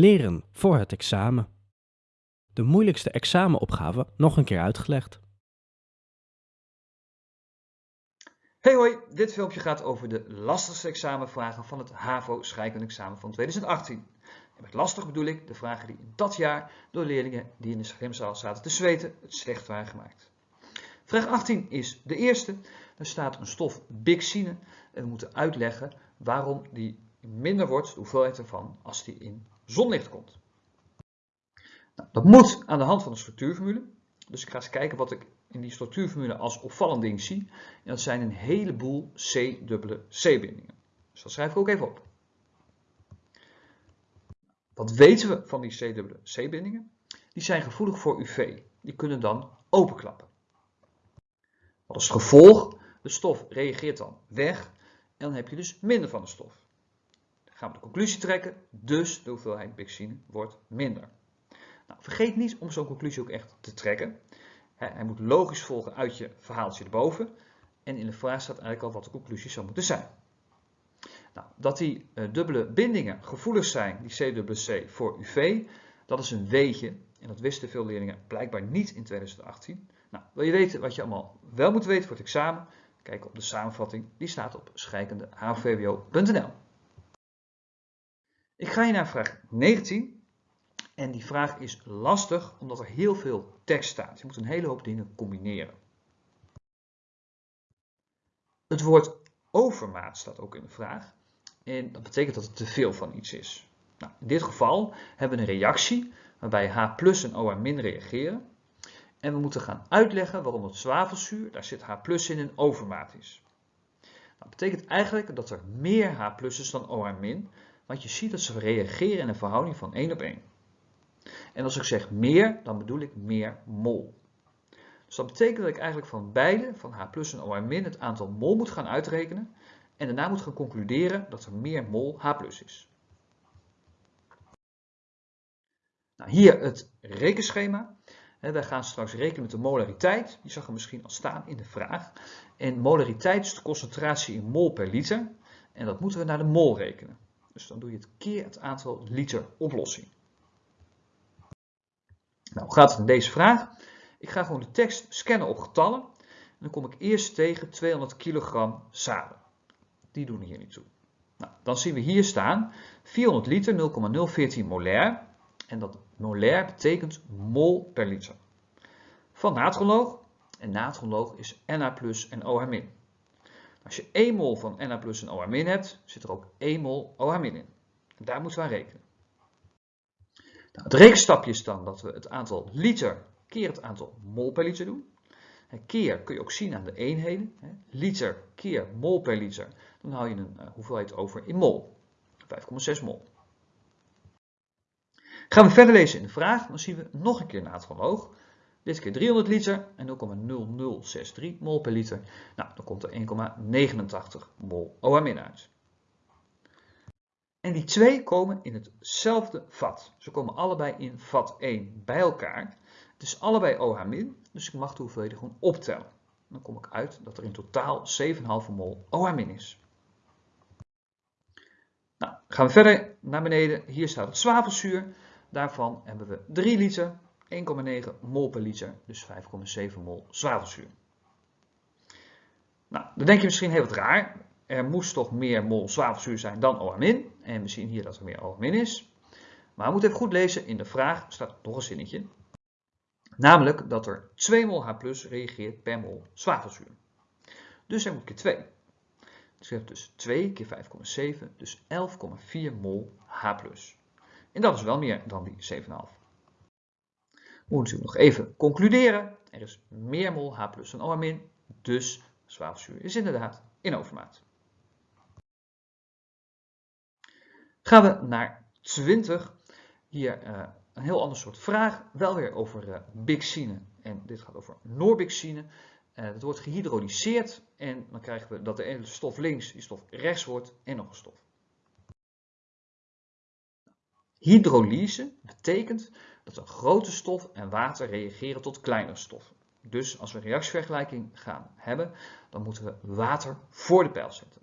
Leren voor het examen. De moeilijkste examenopgave nog een keer uitgelegd. Hey hoi, dit filmpje gaat over de lastigste examenvragen van het HAVO scheikunde-examen van 2018. En met lastig bedoel ik de vragen die in dat jaar door leerlingen die in de schermzaal zaten te zweten het slecht waren gemaakt. Vraag 18 is de eerste. Daar staat een stof bixine en we moeten uitleggen waarom die minder wordt, de hoeveelheid ervan, als die in zonlicht komt. Nou, dat moet aan de hand van de structuurformule. Dus ik ga eens kijken wat ik in die structuurformule als opvallend ding zie. En dat zijn een heleboel C-dubbele C-bindingen. Dus dat schrijf ik ook even op. Wat weten we van die C-dubbele C-bindingen? Die zijn gevoelig voor UV. Die kunnen dan openklappen. Wat is het gevolg? De stof reageert dan weg en dan heb je dus minder van de stof. Gaan we de conclusie trekken, dus de hoeveelheid bixine wordt minder. Nou, vergeet niet om zo'n conclusie ook echt te trekken. Hij moet logisch volgen uit je verhaaltje erboven. En in de vraag staat eigenlijk al wat de conclusie zou moeten zijn. Nou, dat die uh, dubbele bindingen gevoelig zijn, die C-dubbele C, voor UV, dat is een weetje. En dat wisten veel leerlingen blijkbaar niet in 2018. Nou, wil je weten wat je allemaal wel moet weten voor het examen? Kijk op de samenvatting, die staat op scheikunde.hvwo.nl. Ik ga je naar vraag 19. En die vraag is lastig omdat er heel veel tekst staat. Je moet een hele hoop dingen combineren. Het woord overmaat staat ook in de vraag. En dat betekent dat het te veel van iets is. Nou, in dit geval hebben we een reactie waarbij H plus en OH reageren. En we moeten gaan uitleggen waarom het zwavelzuur, daar zit H plus in, een overmaat is. Dat betekent eigenlijk dat er meer H plus is dan OH want je ziet dat ze reageren in een verhouding van 1 op 1. En als ik zeg meer, dan bedoel ik meer mol. Dus dat betekent dat ik eigenlijk van beide, van H plus en OH min, het aantal mol moet gaan uitrekenen. En daarna moet gaan concluderen dat er meer mol H plus is. Nou, hier het rekenschema. Wij gaan straks rekenen met de molariteit. Die zag er misschien al staan in de vraag. En molariteit is de concentratie in mol per liter. En dat moeten we naar de mol rekenen. Dus dan doe je het keer het aantal liter oplossing. Nou, gaat het in deze vraag? Ik ga gewoon de tekst scannen op getallen. En dan kom ik eerst tegen 200 kilogram zaden. Die doen hier niet toe. Nou, dan zien we hier staan 400 liter 0,014 molair. En dat molair betekent mol per liter. Van natronloog. En natronloog is Na plus en OH min. Als je 1 mol van Na plus en OH min hebt, zit er ook 1 mol OH min in. En daar moeten we aan rekenen. Nou, het rekenstapje is dan dat we het aantal liter keer het aantal mol per liter doen. Keer kun je ook zien aan de eenheden. Liter keer mol per liter. Dan hou je een uh, hoeveelheid over in mol. 5,6 mol. Gaan we verder lezen in de vraag, dan zien we nog een keer natriumhoog. Dit keer 300 liter en 0,0063 mol per liter. Nou, dan komt er 1,89 mol OH- uit. En die twee komen in hetzelfde vat. Ze komen allebei in vat 1 bij elkaar. Het is allebei OH-, dus ik mag de hoeveelheden gewoon optellen. Dan kom ik uit dat er in totaal 7,5 mol OH- is. Nou, gaan we verder naar beneden. Hier staat het zwavelzuur. Daarvan hebben we 3 liter, 1,9 mol per liter, dus 5,7 mol zwavelzuur. Nou, dan denk je misschien heel wat raar er moest toch meer mol zwavelzuur zijn dan OH-. En we zien hier dat er meer OH- is. Maar we moeten even goed lezen. In de vraag staat nog een zinnetje. Namelijk dat er 2 mol H reageert per mol zwavelzuur. Dus er moet keer 2. Dus je hebt dus 2 keer 5,7, dus 11,4 mol H. En dat is wel meer dan die 7,5. We moeten nog even concluderen. Er is meer mol H plus dan OH-, dus zwavelzuur is inderdaad in overmaat. Gaan we naar 20. Hier uh, een heel ander soort vraag. Wel weer over uh, bixine. En dit gaat over noorbixine. Uh, dat wordt gehydrolyseerd. En dan krijgen we dat de ene stof links, die stof rechts wordt. En nog een stof. Hydrolyse betekent dat een grote stof en water reageren tot kleinere stoffen. Dus als we een reactievergelijking gaan hebben, dan moeten we water voor de pijl zetten.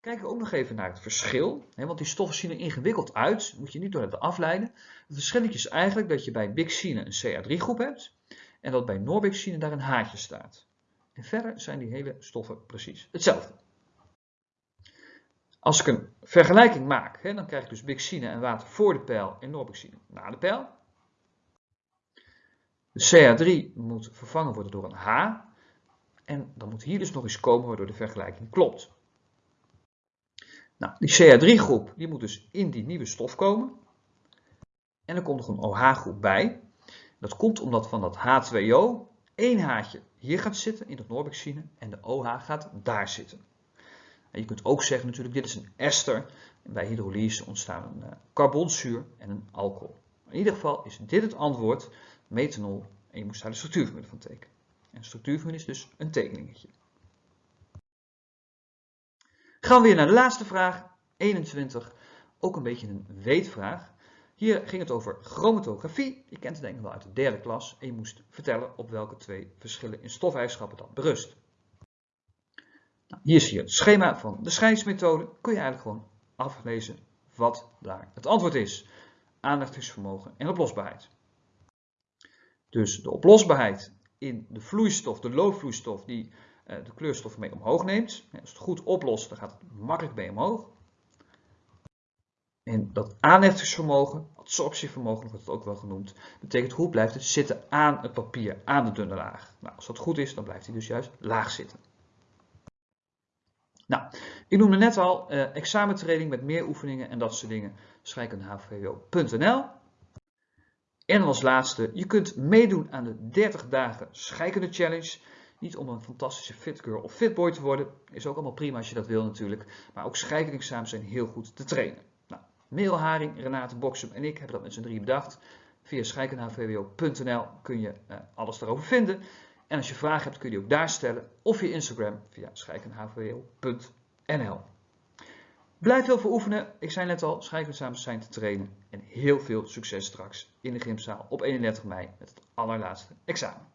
kijken we ook nog even naar het verschil. Want die stoffen zien er ingewikkeld uit, moet je niet door het afleiden. Het verschil is eigenlijk dat je bij bixine een CH3-groep hebt en dat bij norbixine daar een haartje staat. En verder zijn die hele stoffen precies hetzelfde. Als ik een vergelijking maak, hè, dan krijg ik dus bixine en water voor de pijl en norbixine na de pijl. De CH3 moet vervangen worden door een H. En dan moet hier dus nog eens komen waardoor de vergelijking klopt. Nou, die CH3-groep die moet dus in die nieuwe stof komen. En er komt nog een OH-groep bij. Dat komt omdat van dat H2O één haartje hier gaat zitten in het norbixine en de OH gaat daar zitten. Je kunt ook zeggen natuurlijk, dit is een ester. Bij hydrolyse ontstaan een uh, carbonzuur en een alcohol. In ieder geval is dit het antwoord, methanol, en je moest daar de structuurformule van tekenen. En de structuurformule is dus een tekeningetje. Gaan we weer naar de laatste vraag, 21. Ook een beetje een weetvraag. Hier ging het over chromatografie. Je kent het denk ik wel uit de derde klas. En je moest vertellen op welke twee verschillen in stofeigenschappen dat berust. Hier zie je het schema van de scheidsmethode. Kun je eigenlijk gewoon aflezen wat daar het antwoord is. Aandachtvermogen en oplosbaarheid. Dus de oplosbaarheid in de vloeistof, de loofvloeistof, die uh, de kleurstof mee omhoog neemt. Als het goed oplost, dan gaat het makkelijk mee omhoog. En dat aanheftingsvermogen, absorptievermogen wordt het ook wel genoemd, betekent hoe blijft het zitten aan het papier, aan de dunne laag. Nou, als dat goed is, dan blijft hij dus juist laag zitten. Nou, ik noemde net al uh, examentraining met meer oefeningen en dat soort dingen. scheikunde.hvwo.nl En als laatste, je kunt meedoen aan de 30 dagen scheikunde challenge. Niet om een fantastische fitgirl of fitboy te worden, is ook allemaal prima als je dat wil natuurlijk. Maar ook scheikundeexamens zijn heel goed te trainen. Nou, Meel Haring, Renate Boksum en ik hebben dat met z'n drie bedacht. Via scheikunde.hvwo.nl kun je uh, alles daarover vinden. En als je vragen hebt kun je die ook daar stellen of via Instagram via scheikunde.hvwo.nl. Blijf veel voor oefenen. Ik zei net al, scheikundeexamens zijn te trainen. En heel veel succes straks in de gymzaal op 31 mei met het allerlaatste examen.